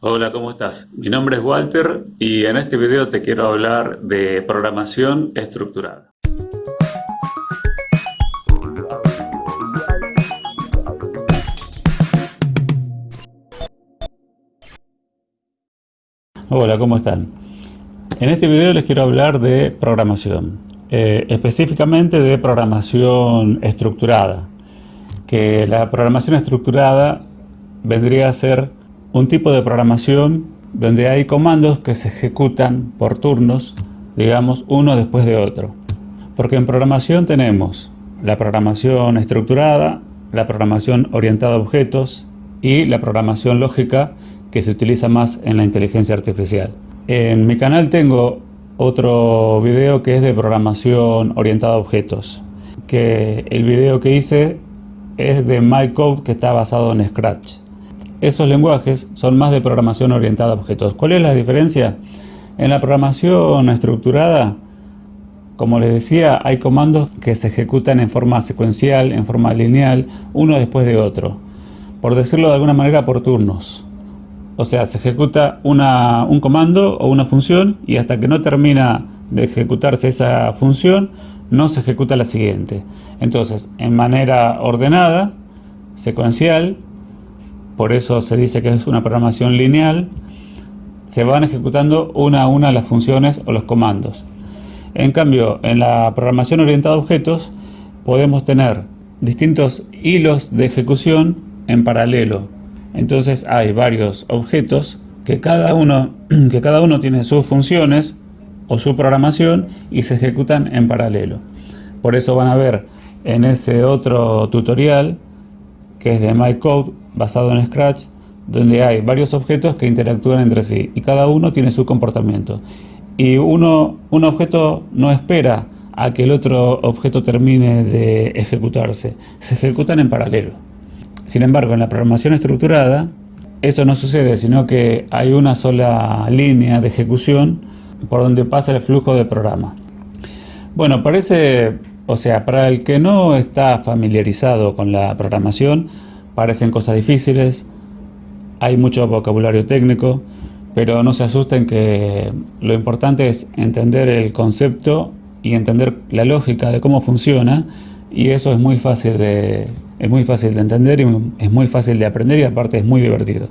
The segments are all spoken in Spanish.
Hola, ¿cómo estás? Mi nombre es Walter y en este video te quiero hablar de programación estructurada. Hola, ¿cómo están? En este video les quiero hablar de programación, eh, específicamente de programación estructurada, que la programación estructurada vendría a ser un tipo de programación donde hay comandos que se ejecutan por turnos, digamos, uno después de otro. Porque en programación tenemos la programación estructurada, la programación orientada a objetos y la programación lógica que se utiliza más en la inteligencia artificial. En mi canal tengo otro video que es de programación orientada a objetos, que el video que hice es de MyCode que está basado en Scratch. Esos lenguajes son más de programación orientada a objetos. ¿Cuál es la diferencia? En la programación estructurada, como les decía, hay comandos que se ejecutan en forma secuencial, en forma lineal, uno después de otro. Por decirlo de alguna manera, por turnos. O sea, se ejecuta un comando o una función y hasta que no termina de ejecutarse esa función, no se ejecuta la siguiente. Entonces, en manera ordenada, secuencial, por eso se dice que es una programación lineal, se van ejecutando una a una las funciones o los comandos. En cambio, en la programación orientada a objetos, podemos tener distintos hilos de ejecución en paralelo. Entonces hay varios objetos que cada uno, que cada uno tiene sus funciones o su programación y se ejecutan en paralelo. Por eso van a ver en ese otro tutorial que es de MyCode, basado en Scratch, donde hay varios objetos que interactúan entre sí y cada uno tiene su comportamiento. Y uno, un objeto no espera a que el otro objeto termine de ejecutarse, se ejecutan en paralelo. Sin embargo, en la programación estructurada, eso no sucede, sino que hay una sola línea de ejecución por donde pasa el flujo de programa. Bueno, parece o sea, para el que no está familiarizado con la programación, parecen cosas difíciles, hay mucho vocabulario técnico, pero no se asusten que lo importante es entender el concepto y entender la lógica de cómo funciona y eso es muy fácil de, es muy fácil de entender y es muy fácil de aprender y aparte es muy divertido.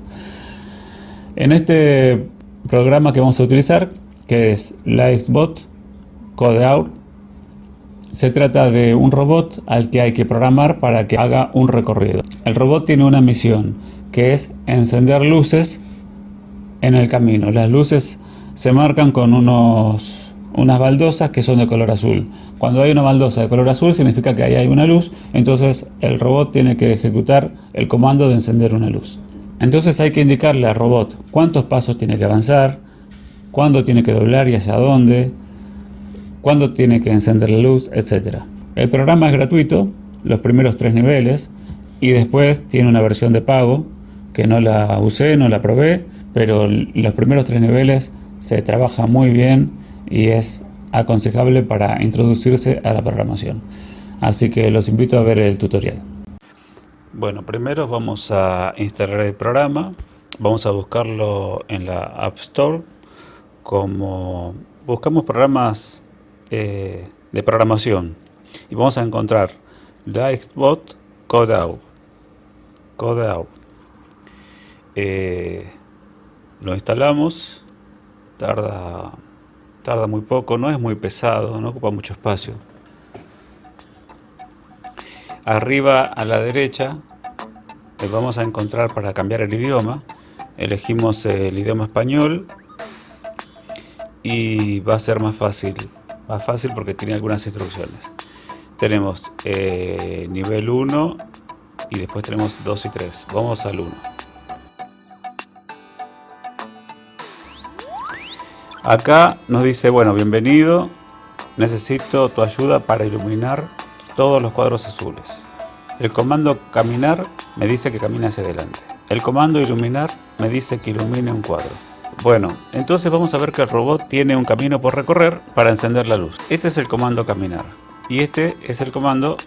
En este programa que vamos a utilizar, que es Lightbot Codeout, se trata de un robot al que hay que programar para que haga un recorrido. El robot tiene una misión, que es encender luces en el camino. Las luces se marcan con unos, unas baldosas que son de color azul. Cuando hay una baldosa de color azul significa que ahí hay una luz, entonces el robot tiene que ejecutar el comando de encender una luz. Entonces hay que indicarle al robot cuántos pasos tiene que avanzar, cuándo tiene que doblar y hacia dónde, cuándo tiene que encender la luz, etc. El programa es gratuito, los primeros tres niveles, y después tiene una versión de pago, que no la usé, no la probé, pero los primeros tres niveles se trabaja muy bien y es aconsejable para introducirse a la programación. Así que los invito a ver el tutorial. Bueno, primero vamos a instalar el programa, vamos a buscarlo en la App Store, como buscamos programas eh, de programación y vamos a encontrar Lightbot Codeout. Codeout. Eh, lo instalamos, tarda, tarda muy poco, no es muy pesado, no ocupa mucho espacio. Arriba a la derecha eh, vamos a encontrar para cambiar el idioma, elegimos el idioma español y va a ser más fácil más fácil porque tiene algunas instrucciones. Tenemos eh, nivel 1 y después tenemos 2 y 3. Vamos al 1. Acá nos dice, bueno, bienvenido, necesito tu ayuda para iluminar todos los cuadros azules. El comando caminar me dice que camine hacia adelante. El comando iluminar me dice que ilumine un cuadro. Bueno, entonces vamos a ver que el robot tiene un camino por recorrer para encender la luz. Este es el comando caminar y este es el comando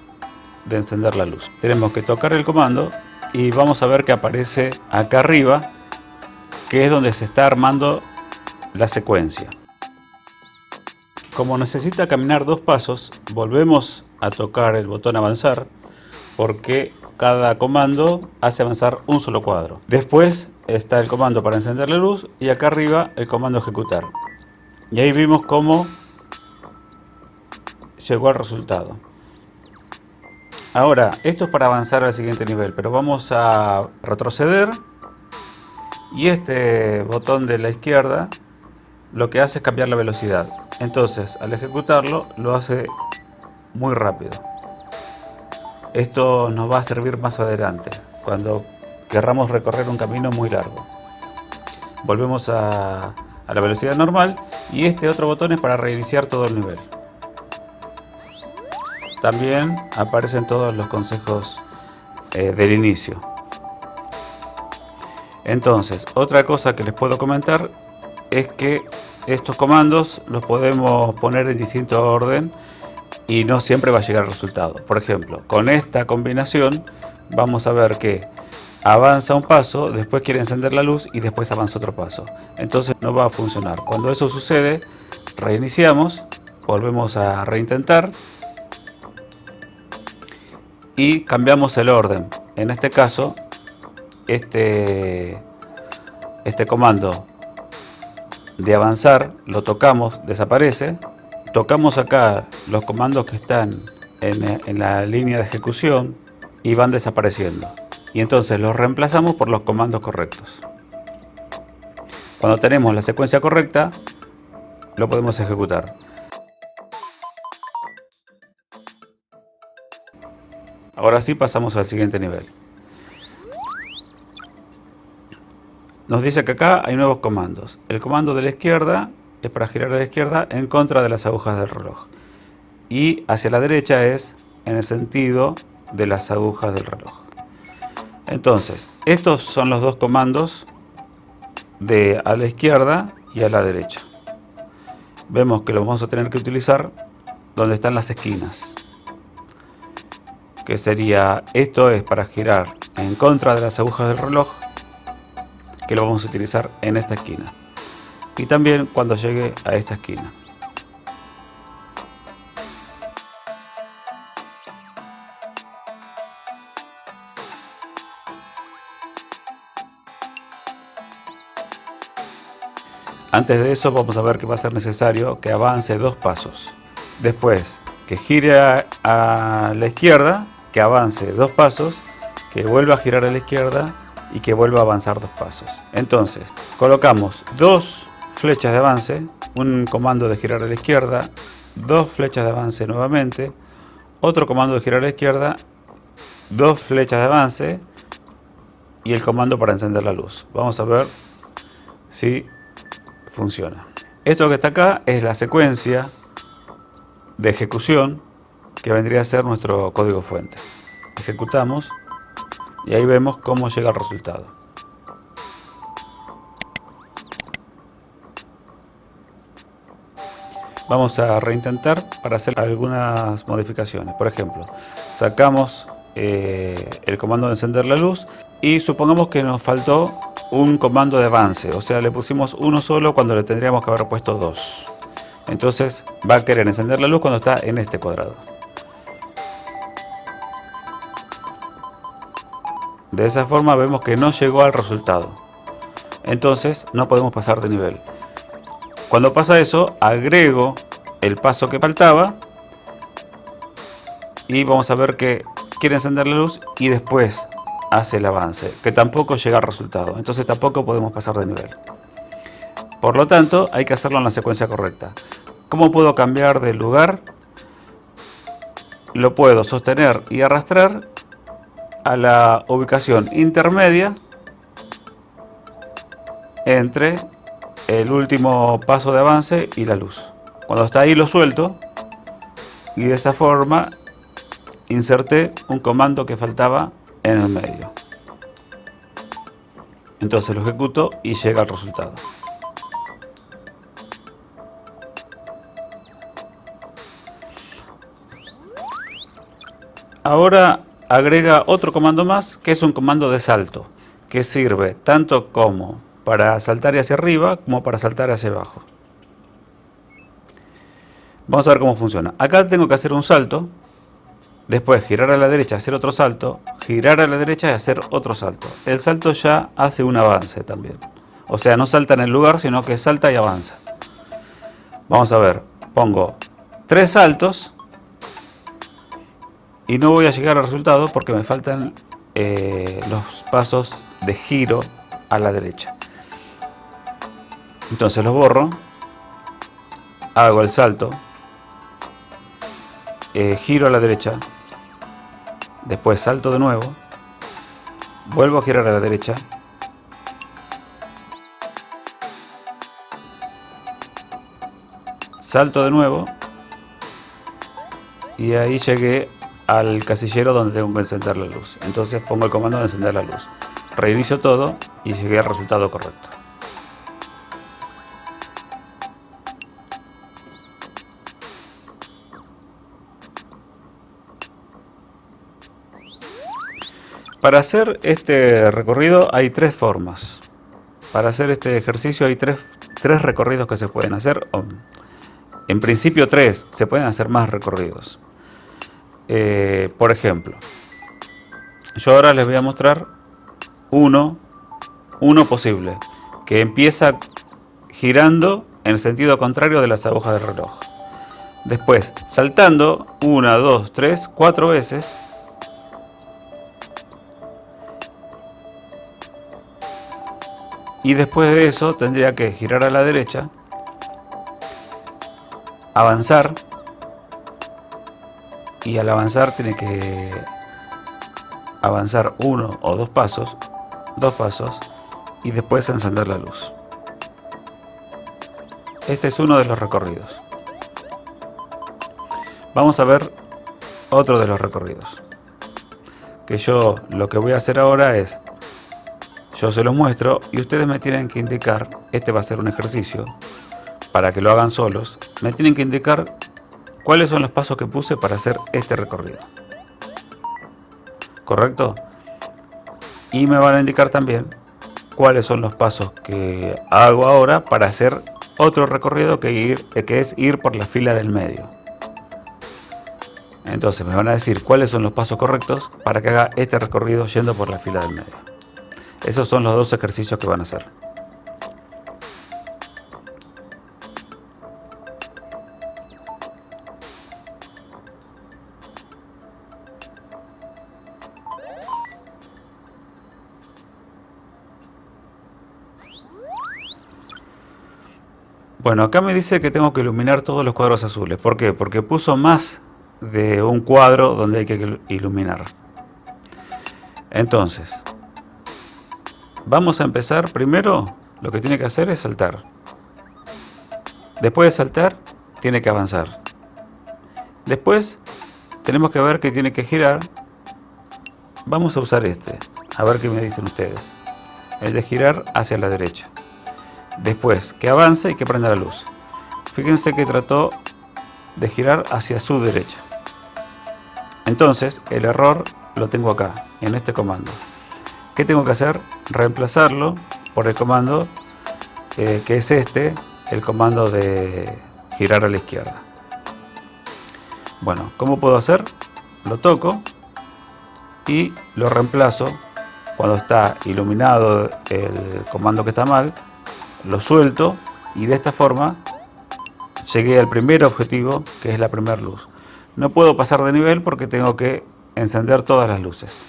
de encender la luz. Tenemos que tocar el comando y vamos a ver que aparece acá arriba que es donde se está armando la secuencia. Como necesita caminar dos pasos, volvemos a tocar el botón avanzar porque cada comando hace avanzar un solo cuadro. Después está el comando para encender la luz y acá arriba el comando ejecutar. Y ahí vimos cómo llegó al resultado. Ahora, esto es para avanzar al siguiente nivel, pero vamos a retroceder y este botón de la izquierda lo que hace es cambiar la velocidad. Entonces, al ejecutarlo, lo hace muy rápido. Esto nos va a servir más adelante, cuando querramos recorrer un camino muy largo. Volvemos a, la velocidad normal y este otro botón es para reiniciar todo el nivel. También aparecen todos los consejos eh, del inicio. Entonces, otra cosa que les puedo comentar es que estos comandos los podemos poner en distinto orden y no siempre va a llegar el resultado. Por ejemplo, con esta combinación vamos a ver que avanza un paso, después quiere encender la luz y después avanza otro paso. Entonces no va a funcionar. Cuando eso sucede, reiniciamos, volvemos a reintentar y cambiamos el orden. En este caso, este, este comando de avanzar lo tocamos, desaparece. Tocamos acá los comandos que están en, en la línea de ejecución y van desapareciendo. Y entonces los reemplazamos por los comandos correctos. Cuando tenemos la secuencia correcta, lo podemos ejecutar. Ahora sí pasamos al siguiente nivel. Nos dice que acá hay nuevos comandos. El comando de la izquierda es para girar a la izquierda en contra de las agujas del reloj. Y hacia la derecha es en el sentido de las agujas del reloj. Entonces, estos son los dos comandos de a la izquierda y a la derecha. Vemos que lo vamos a tener que utilizar donde están las esquinas que sería, esto es para girar en contra de las agujas del reloj, que lo vamos a utilizar en esta esquina. Y también cuando llegue a esta esquina. Antes de eso vamos a ver que va a ser necesario que avance dos pasos. Después que gire a, la izquierda, que avance dos pasos, que vuelva a girar a la izquierda y que vuelva a avanzar dos pasos. Entonces, colocamos dos flechas de avance, un comando de girar a la izquierda, dos flechas de avance nuevamente, otro comando de girar a la izquierda, dos flechas de avance y el comando para encender la luz. Vamos a ver si funciona. Esto que está acá es la secuencia de ejecución que vendría a ser nuestro código fuente. Ejecutamos y ahí vemos cómo llega el resultado. Vamos a reintentar para hacer algunas modificaciones. Por ejemplo, sacamos eh, el comando de encender la luz y supongamos que nos faltó un comando de avance. O sea, le pusimos uno solo cuando le tendríamos que haber puesto dos. Entonces va a querer encender la luz cuando está en este cuadrado. De esa forma vemos que no llegó al resultado. Entonces no podemos pasar de nivel. Cuando pasa eso, agrego el paso que faltaba y vamos a ver que quiere encender la luz y después hace el avance, que tampoco llega al resultado. Entonces tampoco podemos pasar de nivel. Por lo tanto, hay que hacerlo en la secuencia correcta. ¿Cómo puedo cambiar de lugar? Lo puedo sostener y arrastrar a la ubicación intermedia entre el último paso de avance y la luz. Cuando está ahí lo suelto y de esa forma inserté un comando que faltaba en el medio. Entonces lo ejecuto y llega al resultado. Ahora agrega otro comando más que es un comando de salto que sirve tanto como para saltar hacia arriba como para saltar hacia abajo. Vamos a ver cómo funciona. Acá tengo que hacer un salto, después girar a la derecha, hacer otro salto, girar a la derecha y hacer otro salto. El salto ya hace un avance también. O sea, no salta en el lugar, sino que salta y avanza. Vamos a ver, pongo tres saltos y no voy a llegar al resultado porque me faltan eh, los pasos de giro a la derecha. Entonces los borro, hago el salto, eh, giro a la derecha, después salto de nuevo, vuelvo a girar a la derecha, salto de nuevo y ahí llegué al casillero donde tengo que encender la luz. Entonces pongo el comando de encender la luz. Reinicio todo y llegué al resultado correcto. Para hacer este recorrido hay tres formas. Para hacer este ejercicio hay tres, tres recorridos que se pueden hacer. En principio tres, se pueden hacer más recorridos. Eh, por ejemplo, yo ahora les voy a mostrar uno, uno posible, que empieza girando en el sentido contrario de las agujas del reloj. Después, saltando una, dos, tres, cuatro veces. Y después de eso tendría que girar a la derecha, avanzar y al avanzar tiene que avanzar uno o dos pasos, dos pasos y después encender la luz. Este es uno de los recorridos. Vamos a ver otro de los recorridos. Que yo lo que voy a hacer ahora es, yo se los muestro y ustedes me tienen que indicar, este va a ser un ejercicio, para que lo hagan solos, me tienen que indicar cuáles son los pasos que puse para hacer este recorrido. ¿Correcto? Y me van a indicar también cuáles son los pasos que hago ahora para hacer otro recorrido que, ir, que es ir por la fila del medio. Entonces me van a decir cuáles son los pasos correctos para que haga este recorrido yendo por la fila del medio. Esos son los dos ejercicios que van a hacer. Bueno, acá me dice que tengo que iluminar todos los cuadros azules. ¿Por qué? Porque puso más de un cuadro donde hay que iluminar. Entonces, vamos a empezar. Primero, lo que tiene que hacer es saltar. Después de saltar, tiene que avanzar. Después, tenemos que ver que tiene que girar. Vamos a usar este. A ver qué me dicen ustedes. El de girar hacia la derecha. Después, que avance y que prenda la luz. Fíjense que trató de girar hacia su derecha. Entonces, el error lo tengo acá, en este comando. ¿Qué tengo que hacer? Reemplazarlo por el comando eh, que es este, el comando de girar a la izquierda. Bueno, ¿cómo puedo hacer? Lo toco y lo reemplazo cuando está iluminado el comando que está mal lo suelto y de esta forma llegué al primer objetivo que es la primera luz. No puedo pasar de nivel porque tengo que encender todas las luces.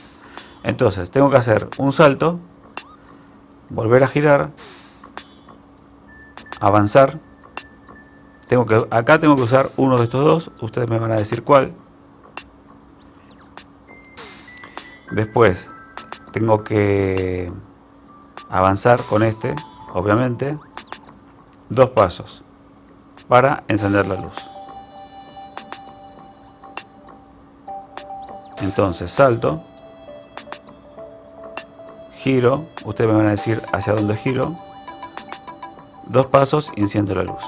Entonces tengo que hacer un salto, volver a girar, avanzar. Tengo que, acá tengo que usar uno de estos dos, ustedes me van a decir cuál. Después tengo que avanzar con este, obviamente, dos pasos para encender la luz. Entonces salto, giro, ustedes me van a decir hacia dónde giro, dos pasos y enciendo la luz.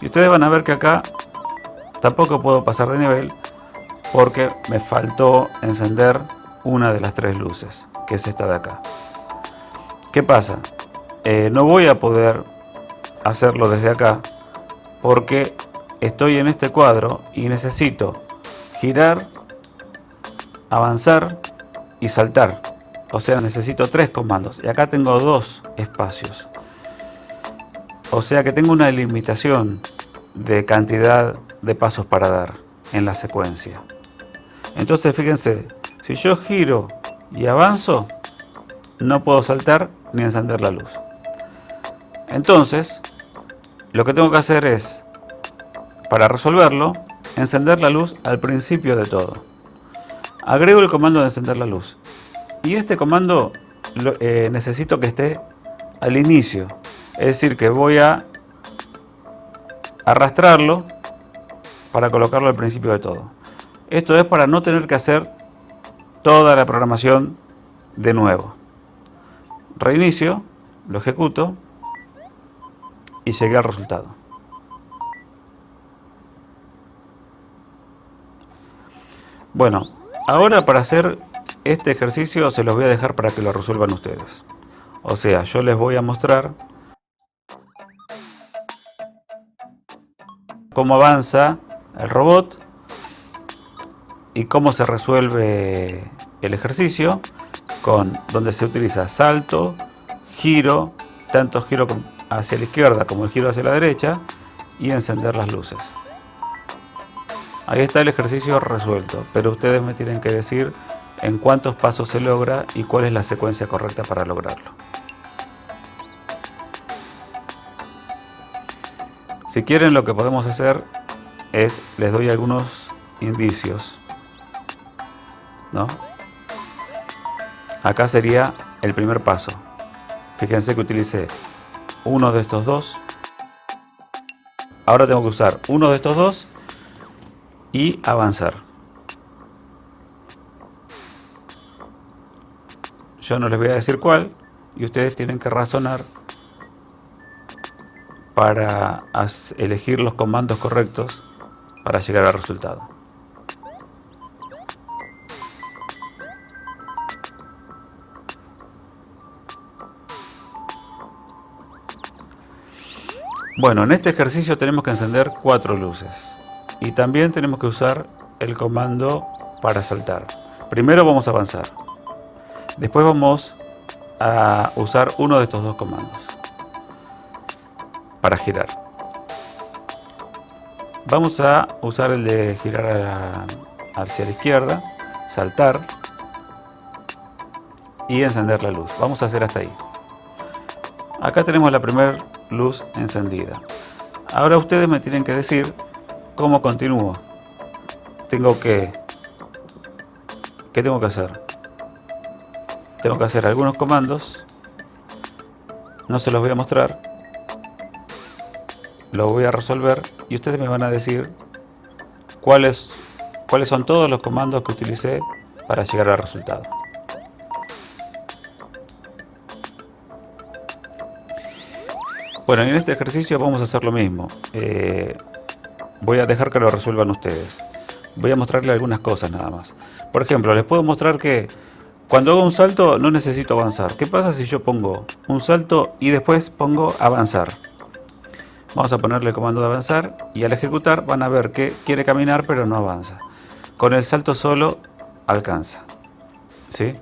Y ustedes van a ver que acá tampoco puedo pasar de nivel porque me faltó encender una de las tres luces, que es esta de acá. ¿Qué pasa? Eh, no voy a poder hacerlo desde acá porque estoy en este cuadro y necesito girar, avanzar y saltar. O sea, necesito tres comandos. Y acá tengo dos espacios. O sea que tengo una limitación de cantidad de pasos para dar en la secuencia. Entonces fíjense, si yo giro y avanzo, no puedo saltar ni encender la luz. Entonces, lo que tengo que hacer es, para resolverlo, encender la luz al principio de todo. Agrego el comando de encender la luz. Y este comando eh, necesito que esté al inicio. Es decir, que voy a arrastrarlo para colocarlo al principio de todo. Esto es para no tener que hacer toda la programación de nuevo. Reinicio, lo ejecuto y llegué al resultado. Bueno, ahora para hacer este ejercicio se los voy a dejar para que lo resuelvan ustedes. O sea, yo les voy a mostrar cómo avanza el robot y cómo se resuelve el ejercicio con donde se utiliza salto, giro, tanto giro hacia la izquierda como el giro hacia la derecha y encender las luces. Ahí está el ejercicio resuelto, pero ustedes me tienen que decir en cuántos pasos se logra y cuál es la secuencia correcta para lograrlo. Si quieren lo que podemos hacer es, les doy algunos indicios. ¿no? Acá sería el primer paso. Fíjense que utilicé uno de estos dos. Ahora tengo que usar uno de estos dos y avanzar. Yo no les voy a decir cuál y ustedes tienen que razonar para elegir los comandos correctos para llegar al resultado. Bueno, en este ejercicio tenemos que encender cuatro luces y también tenemos que usar el comando para saltar. Primero vamos a avanzar, después vamos a usar uno de estos dos comandos para girar. Vamos a usar el de girar hacia la izquierda, saltar y encender la luz. Vamos a hacer hasta ahí. Acá tenemos la primera luz encendida. Ahora ustedes me tienen que decir cómo continúo. Tengo que... ¿Qué tengo que hacer? Tengo que hacer algunos comandos. No se los voy a mostrar. Lo voy a resolver y ustedes me van a decir cuáles, cuáles son todos los comandos que utilicé para llegar al resultado. Bueno, en este ejercicio vamos a hacer lo mismo. Eh, voy a dejar que lo resuelvan ustedes. Voy a mostrarles algunas cosas nada más. Por ejemplo, les puedo mostrar que cuando hago un salto no necesito avanzar. ¿Qué pasa si yo pongo un salto y después pongo avanzar? Vamos a ponerle el comando de avanzar y al ejecutar van a ver que quiere caminar pero no avanza. Con el salto solo alcanza. ¿Sí?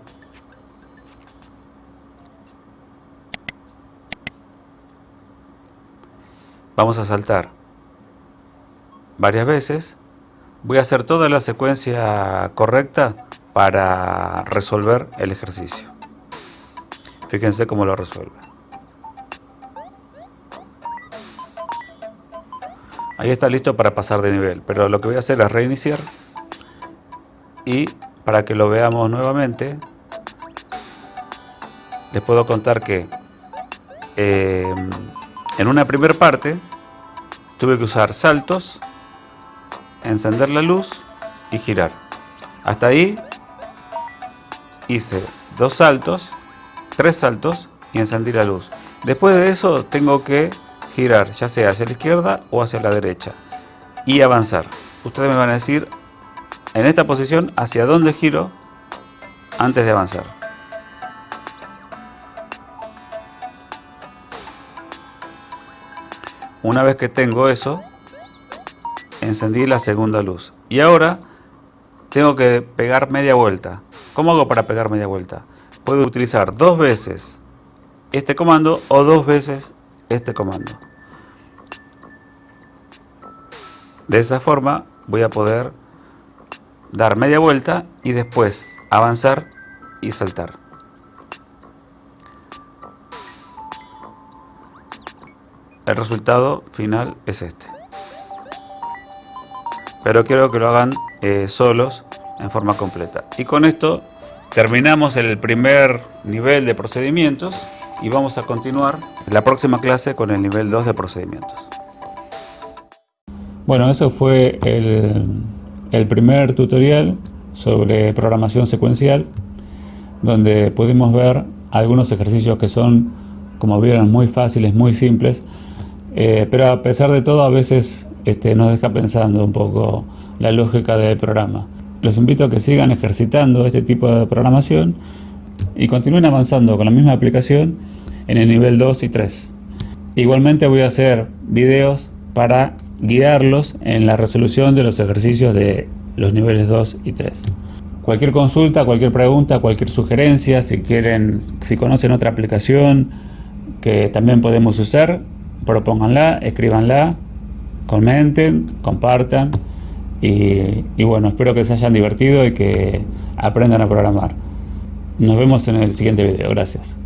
Vamos a saltar varias veces. Voy a hacer toda la secuencia correcta para resolver el ejercicio. Fíjense cómo lo resuelve. Ahí está listo para pasar de nivel, pero lo que voy a hacer es reiniciar y para que lo veamos nuevamente les puedo contar que eh, en una primera parte tuve que usar saltos, encender la luz y girar. Hasta ahí hice dos saltos, tres saltos y encendí la luz. Después de eso tengo que girar, ya sea hacia la izquierda o hacia la derecha y avanzar. Ustedes me van a decir en esta posición hacia dónde giro antes de avanzar. Una vez que tengo eso, encendí la segunda luz. Y ahora tengo que pegar media vuelta. ¿Cómo hago para pegar media vuelta? Puedo utilizar dos veces este comando o dos veces este comando. De esa forma voy a poder dar media vuelta y después avanzar y saltar. El resultado final es este. Pero quiero que lo hagan eh, solos en forma completa. Y con esto terminamos el primer nivel de procedimientos y vamos a continuar la próxima clase con el nivel 2 de procedimientos. Bueno, eso fue el, el primer tutorial sobre programación secuencial, donde pudimos ver algunos ejercicios que son, como vieron, muy fáciles, muy simples, eh, pero a pesar de todo a veces este, nos deja pensando un poco la lógica del programa. Los invito a que sigan ejercitando este tipo de programación y continúen avanzando con la misma aplicación en el nivel 2 y 3. Igualmente voy a hacer videos para guiarlos en la resolución de los ejercicios de los niveles 2 y 3. Cualquier consulta, cualquier pregunta, cualquier sugerencia, si quieren, si conocen otra aplicación que también podemos usar, propónganla, escríbanla, comenten, compartan y, y bueno, espero que se hayan divertido y que aprendan a programar. Nos vemos en el siguiente video. Gracias.